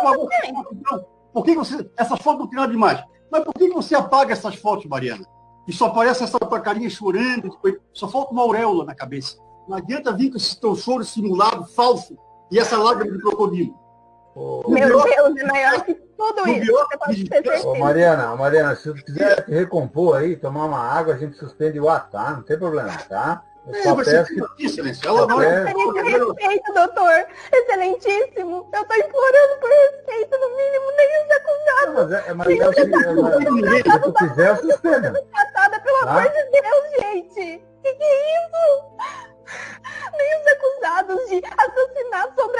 apagou então, por que você. Essas fotos não tem nada demais. Mas por que você apaga essas fotos, Mariana? E só aparece essa tua carinha chorando, só falta uma auréola na cabeça. Não adianta vir com esse teu choro simulado, falso, e essa lágrima de crocodilo. Oh, Meu Deus, é maior que tudo isso. Ô, Mariana, Mariana, se você quiser recompor aí, tomar uma água, a gente suspende o ar, tá? Não tem problema, tá? Só peço que... Excelência, ela é... respeito, doutor. Excelentíssimo. Eu estou implorando por respeito, no mínimo, nem os acusados. Mas é, mas é o seguinte, se tu quiser, suspenda. Tratada, pelo tá? amor de Deus, gente. Que que é isso? Nem os acusados de assassinato sobradados,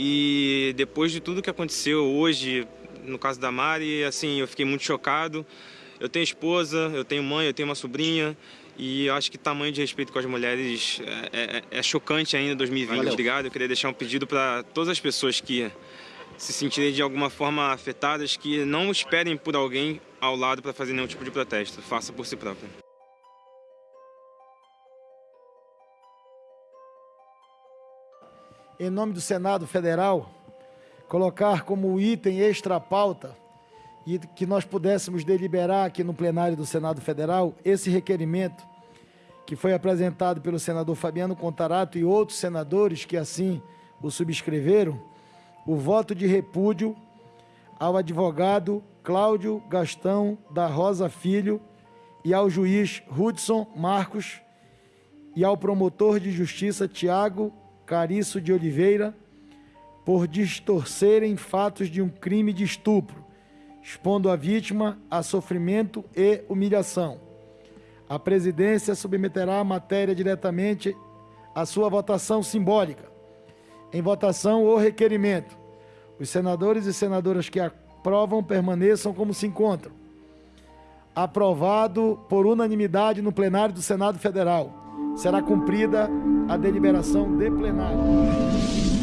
E depois de tudo que aconteceu hoje, no caso da Mari, assim, eu fiquei muito chocado. Eu tenho esposa, eu tenho mãe, eu tenho uma sobrinha. E eu acho que tamanho de respeito com as mulheres é, é, é chocante ainda em 2020. Valeu. Obrigado. Eu queria deixar um pedido para todas as pessoas que se sentirem de alguma forma afetadas, que não esperem por alguém ao lado para fazer nenhum tipo de protesto. Faça por si próprio. Em nome do Senado Federal, colocar como item extra pauta e que nós pudéssemos deliberar aqui no plenário do Senado Federal esse requerimento que foi apresentado pelo senador Fabiano Contarato e outros senadores que assim o subscreveram, o voto de repúdio ao advogado Cláudio Gastão da Rosa Filho e ao juiz Hudson Marcos e ao promotor de justiça Tiago Cariço de Oliveira por distorcerem fatos de um crime de estupro, expondo a vítima a sofrimento e humilhação. A presidência submeterá a matéria diretamente à sua votação simbólica. Em votação, o requerimento. Os senadores e senadoras que aprovam permaneçam como se encontram. Aprovado por unanimidade no plenário do Senado Federal será cumprida a deliberação de plenário.